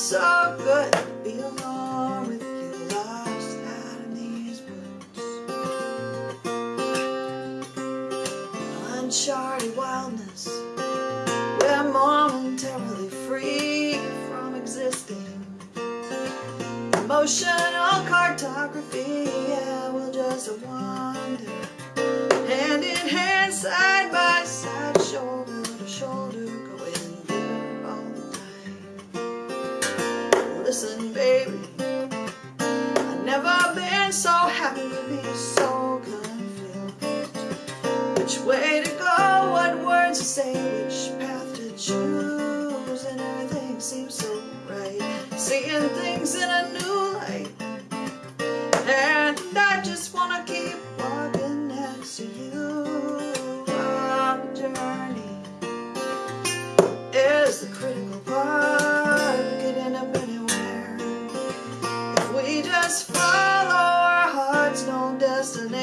so good to be alone with you lost out in these woods. Uncharted wildness, we're momentarily free from existing. Emotional cartography, yeah, we'll just wander. And Listen, baby. I've never been so happy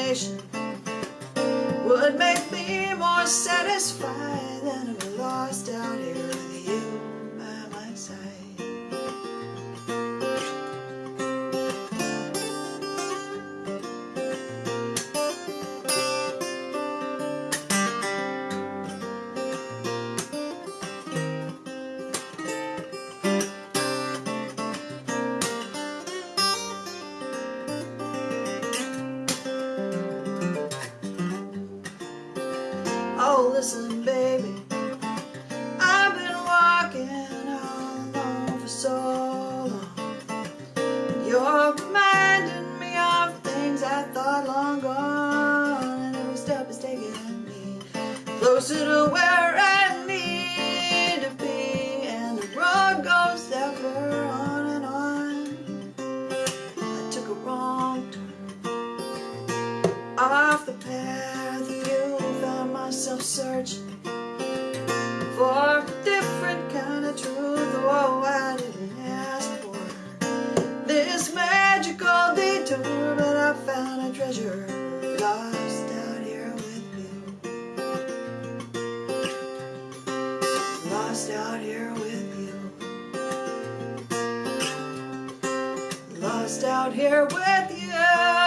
destination Would make me more satisfied than we're lost out here so long. You're reminding me of things I thought long gone. And every step is taking me closer to where I need to be. And the road goes ever on and on. I took a wrong turn off the path you found myself searching for a different kind of truth lost out here with you. Lost out here with you